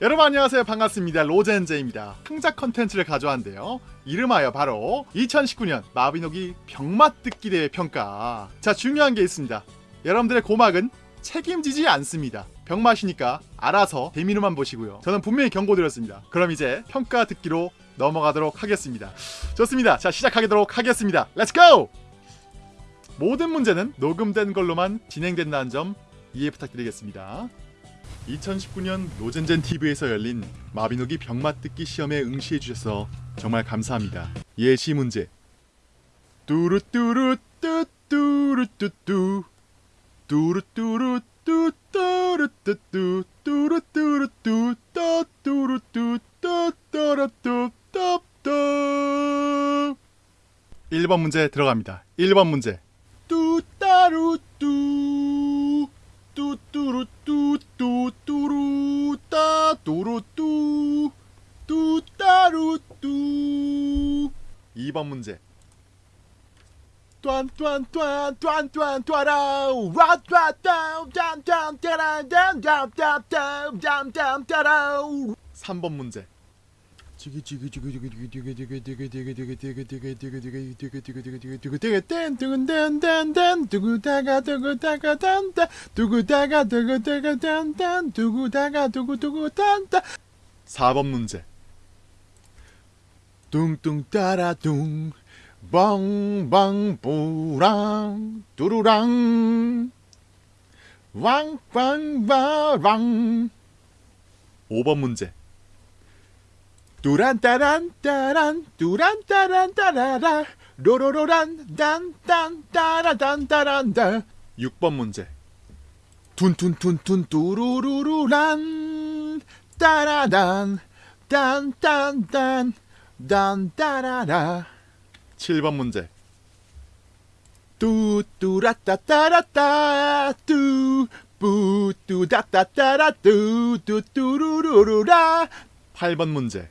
여러분 안녕하세요. 반갑습니다. 로젠제입니다. 흥작 컨텐츠를 가져왔는데요. 이름하여 바로 2019년 마비노기 병맛 듣기 대회 평가. 자 중요한 게 있습니다. 여러분들의 고막은 책임지지 않습니다. 병맛이니까 알아서 재미로만 보시고요. 저는 분명히 경고드렸습니다. 그럼 이제 평가 듣기로 넘어가도록 하겠습니다. 좋습니다. 자 시작하도록 하겠습니다. Let's go! 모든 문제는 녹음된 걸로만 진행된다는 점 이해 부탁드리겠습니다 2019년 노젠젠 TV에서 열린 마비노기 병맛 듣기 시험에 응시해 주셔서 정말 감사합니다. 예시 문제. 뚜루뚜루 뚜뚜루뚜뚜 뚜루뚜루 뚜뚜루뚜뚜 뚜루뚜루 뚜뚜루뚜 뚜뚜루뚜 뚜뚜 1번 문제 들어갑니다. 1번 문제. 따뚜루뚜 뚜따루뚜 2번 문제 뚜안뚜안뚜안뚜안뚜안뚜아라우 와뚜아따우짠짠따라짠짠짠짠짠짠따라우 3번 문제 4번 문제 뚱뚱 따라 뚱 뻥뻥 뿌랑 뚜루랑 왕왕바랑 5번 문제 뚜란따란 따란 뚜란따란 따라라 로로로란 딴딴 따라단 따란다. 6번 문제. 둔둔둔둔 뚜루루루란 따라단 딴딴딴 딴따라라. 7번 문제. 뚜뚜라따따라따 뚜 뿌뚜다따따라 뚜뚜뚜루루루라. 8번 문제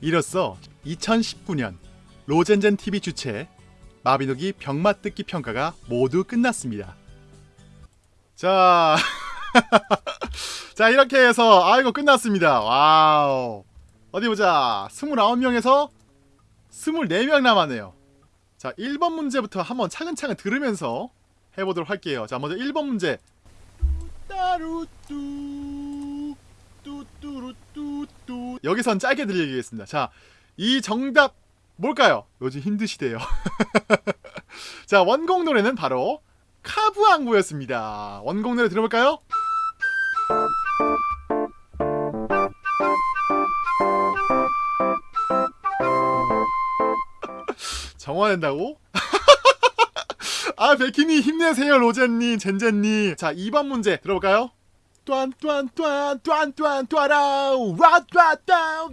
이로써 2019년 로젠젠 TV 주최 마비노기 병맛 듣기 평가가 모두 끝났습니다. 자, 자 이렇게 해서 아이고 끝났습니다. 와우. 어디 보자. 29명에서 24명 남았네요. 자 1번 문제부터 한번 차근차근 들으면서 해보도록 할게요. 자 먼저 1번 문제. 따루뚜 뚜뚜루뚜뚜 여기선 짧게 들리겠습니다. 자, 이 정답 뭘까요? 요즘 힘드시대요. 자, 원곡 노래는 바로 카브앙구였습니다. 원곡 노래 들어볼까요? 정화된다고? 아 베키니 힘내세요 로젠니 젠젠니 자 2번 문제 들어볼까요?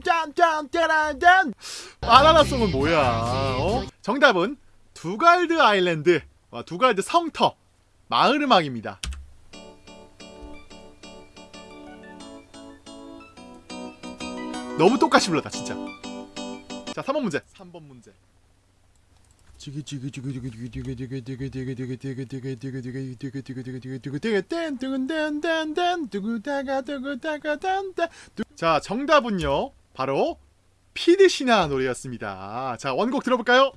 짠짠따란짠 바나나송은 뭐야? 어? 정답은 두갈드 아일랜드. 와, 두갈드 성터. 마을 음악입니다. 너무 똑같이 불렀다 진짜. 자 3번 문제. 3번 문제 자 정답은요. 바로 피드시나 노래였습니다. 자 원곡 들어볼까요?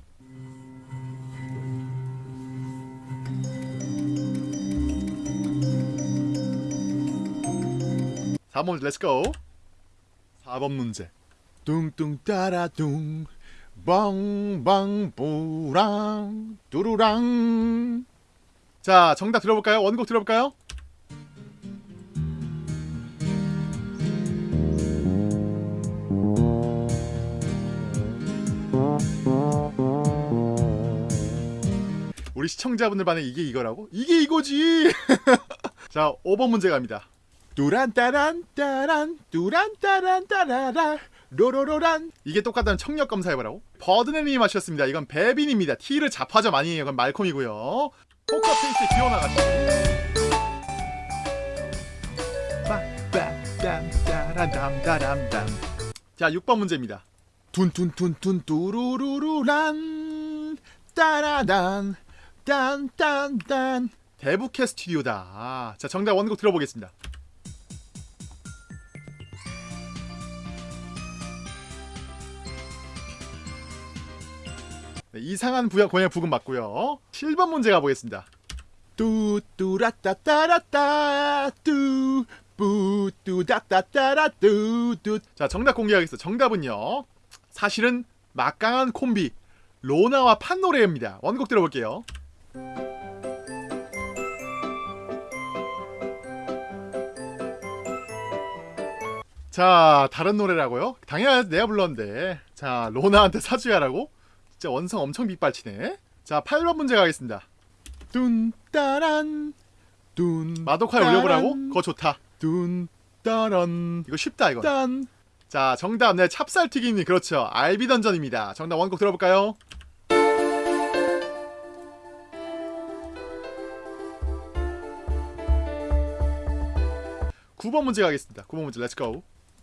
(4번) 문제 let's go (4번) 문제. 뚱뚱 따라 뚱 빵빵 뿌랑 뚜루랑 자 정답 들어볼까요? 원곡 들어볼까요? 우리 시청자분들 반에 이게 이거라고? 이게 이거지! 자 5번 문제 갑니다 뚜란따란 따란 뚜란따란 따라라 로로로란. 이게 똑같다면 청력 검사해보라고. 버드네님이 마셨습니다. 이건 베빈입니다. T를 잡화점 아니에요. 이건 말콤이고요. 기어나가시죠. 빰빰빰따란담다람담 자 6번 문제입니다. 둔둔둔둔 뚜루루루란. 따라단 딴딴딴. 대북해 스튜디오다. 자 정답 원곡 들어보겠습니다 이상한 부양 고양 부금 맞고요. 7번 문제 가보겠습니다. 뚜뚜라따따라따 뚜 뿌뚜다따따라 뚜뚜. 자 정답 공개하겠습니다. 정답은요. 사실은 막강한 콤비 로나와 판노래입니다. 원곡 들어볼게요. 자 다른 노래라고요? 당연히 내가 불렀는데. 자 로나한테 사주야라고? 진짜 원성 엄청 빗발치네. 자 8번 문제 가겠습니다. 뚠 따란. 뚠 마도카에 올려보라고? 그거 좋다. 뚠 따란. 이거 쉽다 이거. 딴. 자 정답. 네 찹쌀튀김이 그렇죠. 알비던전입니다. 정답 원곡 들어볼까요? 구번 문제 가겠습니다. 9번 문제 let's go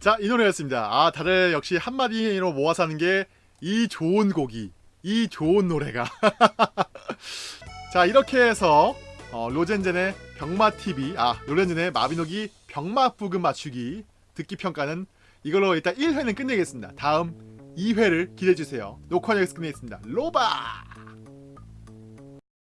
자 이 노래였습니다. 아 다들 역시 한마디로 모아서 하는 게 이 좋은 곡이 이 좋은 노래가. 자 이렇게 해서 어, 로젠젠의 병마TV 아 로젠젠의 마비노기 병마부금 맞추기 듣기 평가는 이걸로 일단 1회는 끝내겠습니다. 다음 2회를 기대해주세요. 녹화 여기서 끝내겠습니다. 로바